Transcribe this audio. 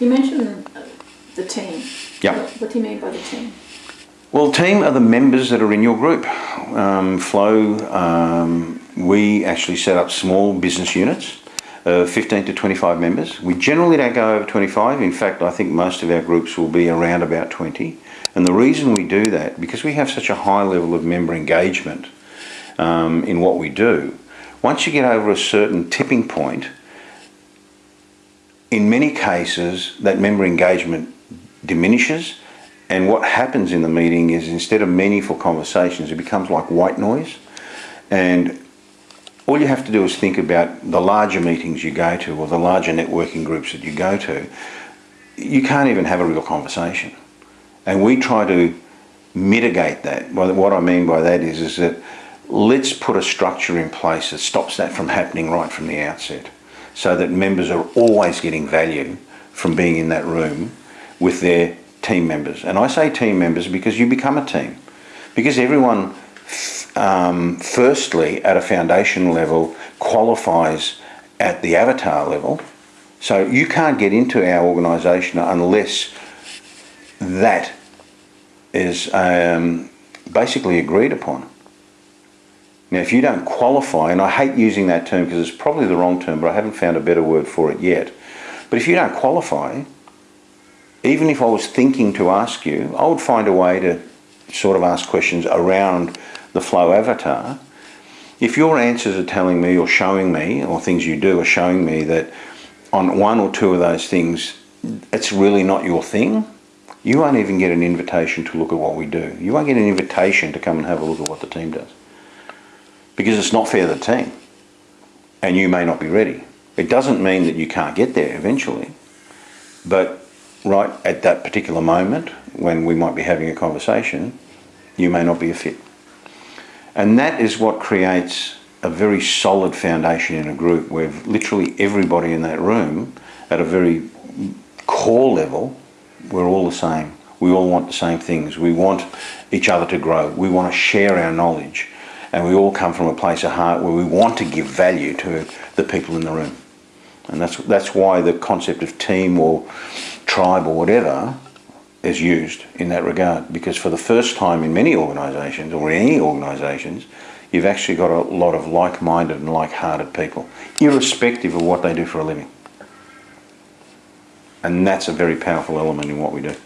You mentioned the team. Yeah. What, what do you mean by the team? Well, team are the members that are in your group. Um, Flow, um, we actually set up small business units, uh, 15 to 25 members. We generally don't go over 25. In fact, I think most of our groups will be around about 20. And the reason we do that, because we have such a high level of member engagement um, in what we do, once you get over a certain tipping point, in many cases, that member engagement diminishes and what happens in the meeting is instead of meaningful conversations, it becomes like white noise. And all you have to do is think about the larger meetings you go to or the larger networking groups that you go to. You can't even have a real conversation. And we try to mitigate that. What I mean by that is, is that let's put a structure in place that stops that from happening right from the outset so that members are always getting value from being in that room with their team members. And I say team members because you become a team. Because everyone, um, firstly, at a foundation level, qualifies at the avatar level. So you can't get into our organisation unless that is um, basically agreed upon. Now, if you don't qualify, and I hate using that term because it's probably the wrong term, but I haven't found a better word for it yet. But if you don't qualify, even if I was thinking to ask you, I would find a way to sort of ask questions around the flow avatar. If your answers are telling me or showing me, or things you do are showing me that on one or two of those things, it's really not your thing, you won't even get an invitation to look at what we do. You won't get an invitation to come and have a look at what the team does. Because it's not fair to the team. And you may not be ready. It doesn't mean that you can't get there eventually. But right at that particular moment when we might be having a conversation, you may not be a fit. And that is what creates a very solid foundation in a group where literally everybody in that room at a very core level, we're all the same. We all want the same things. We want each other to grow. We want to share our knowledge. And we all come from a place of heart where we want to give value to the people in the room. And that's, that's why the concept of team or tribe or whatever is used in that regard. Because for the first time in many organisations or in any organisations, you've actually got a lot of like-minded and like-hearted people, irrespective of what they do for a living. And that's a very powerful element in what we do.